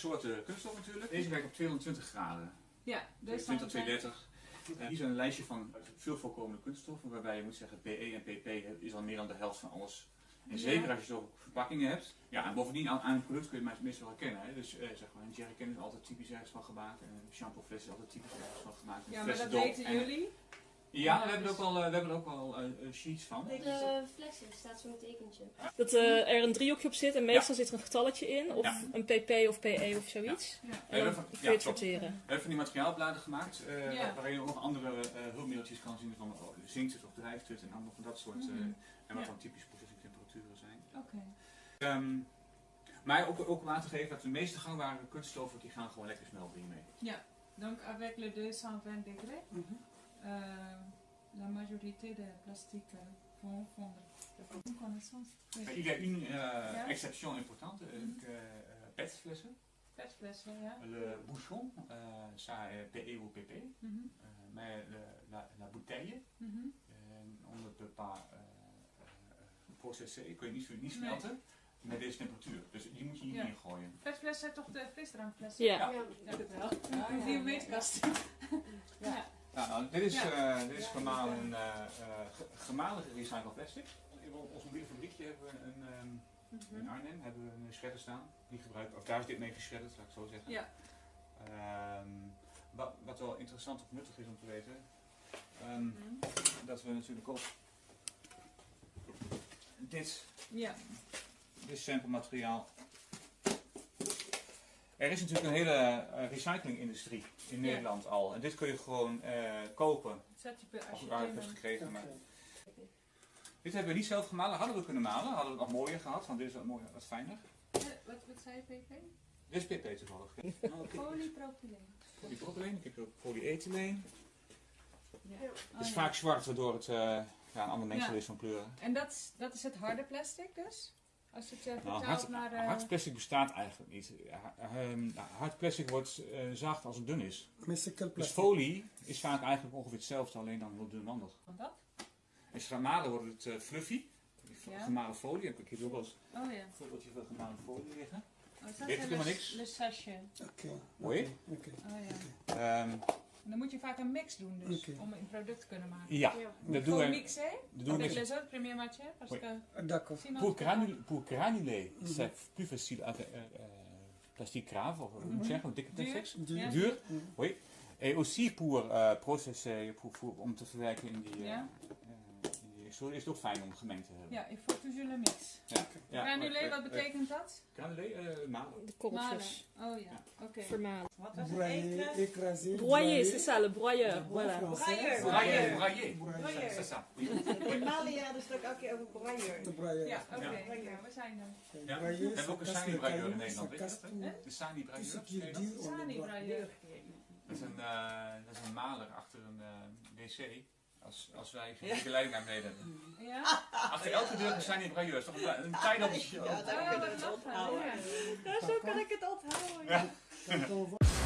soorten kunststof natuurlijk. Deze werkt op 220 graden. Ja, dus 20, dan 230. Uh, hier is een lijstje van veel voorkomende kunststoffen, waarbij je moet zeggen PE en PP is al meer dan de helft van alles. En zeker als je zo verpakkingen hebt. Ja, en bovendien aan, aan een product kun je het meestal herkennen. Hè. Dus uh, zeg maar, een jerrycan is altijd typisch ergens van gemaakt. En een shampoofles is altijd typisch ergens van gemaakt. Een Ja, maar dat weten en- jullie. Ja, we hebben er ook wel, eh, we hebben er ook wel eh, eh, sheets van. De flessen staat zo'n tekentje. Dat eh, er een driehoekje op zit en meestal zit er een getalletje in. Of Ja. een pp of pe of zoiets. Ja. En dan van- kun je het sorteren. We hebben van die materiaalbladen gemaakt, eh, Ja. waarin je ook nog andere eh, hulpmiddeltjes kan zien van oh, zinkt het of drijft het en allemaal van dat soort. eh, Mhm. en wat Ja. dan typisch processingtemperaturen zijn. Oké. Ehm, maar ook, ook om aan te geven dat de meeste gangbare kunststoffen die gaan gewoon lekker snel hiermee. Ja, donc avec le 220 degrés, Mhm. La majorité des plastiques euh, vont fondre. Une connaissance. Il y a une euh, Ja. exception importante, euh, Mhm. que, euh, petflessen. Persflessen, ja. Le bouchon, euh, ça est PE ou PP, Mhm. euh, mais le- la, la bouteille, Mhm. euh, on ne peut pas euh, euh, processen, kun je niet, niet Nee. smelten met deze temperatuur. Dus die moet je hier Ja. in gooien. Persflessen zijn toch de frisdrankflessen? Ja. Ja. Ja, dat wel. Ja, die meetkast. Ja, nou, dit is, Ja. eh, dit is gemalen, eh, eh, ge- gemalen gerecycled plastic. In ons mobiele fabriekje hebben we een, ehm, in Arnhem hebben we een shredder staan. Die gebruiken, of daar is dit mee geschredderd, laat ik zo zeggen. Ja. Ehm, wat, wat wel interessant of nuttig is om te weten, ehm, Mhm. dat we natuurlijk ook dit, Ja. dit samplemateriaal. Er is natuurlijk een hele eh, recyclingindustrie in Ja. Nederland al. En dit kun je gewoon eh, kopen. Zet je per Als je het in- gekregen. Maar dit hebben we niet zelf gemalen. Hadden we kunnen malen. Hadden we het nog mooier gehad. Want dit is wat, mooier, wat fijner. Eh, Wat, wat zei je, PP? Dit is PP toevallig. Polypropyleen. Polypropyleen. Ik heb ook polyethyleen. Ja. Het Oh, is ja. vaak zwart waardoor het eh, ja, een ander mengsel Ja. is van kleuren. En dat, is- dat is het harde plastic dus? Als het uh, Nou, hard, naar... eh, bestaat eigenlijk niet. Ehm, hard plastic wordt eh, zacht als het dun is. Dus folie is vaak eigenlijk ongeveer hetzelfde, alleen dan heel dunwandig. van dat? Als je gaat malen wordt het eh, fluffy. Ja. Gemalen folie. Ik heb hier ook wel eens Oh ja. een voorbeeldje van gemalen folie liggen. Oh, dat Weet is ik helemaal le- niks. Le sachet. Ok. Mooi. Oh ja. Ehm, En dan moet je vaak een mix doen dus, om een product te kunnen maken. ja, Ja. dat doen we. mixer Dat doen we premiers matières parce que D'accord. Pour, granul, pour granuler, Mhm. c'est plus facile avec euh, euh, plastique grave, of hoe moet Mhm. je zeggen, dikke Duur. plastic. Duur. Mhm. Oui. Et aussi pour euh, processer, pour, pour, om te verwerken in die, eh, eh, in extruder is het ook fijn om gemengd te hebben. Ja, il faut toujours le mix. Ja. Ja, Granulé, eh, wat eh, betekent dat? Granulé, eh, malen. De Malen. korreltjes. Oh ja, oké. Vermalen. Wat was het? Broyer, écraser. Broyer, c'est ça, le broyeur. Voilà. Brailler, brailler. Brailler. C'est ça. In Mali hadden ze het ook elke keer over brailleur. De broyer. Ja, oké. Ja. Ja, we zijn er. Ja. Broyer, We hebben ook een ça casse Sani le brailleur in Nederland, weet je dat? De Sani Tout ce brailleur. qui est dur, on Sani le broie. brailleur. Dat is een, eh, dat is een maler achter een eh, wc. Als, als wij geen leiding naar beneden hebben. Ja? Achter elke deur een Sani brailleur. is toch een, een tijd dat Ja, daar het onthouden. Ja. Ja, zo kan ik het onthouden.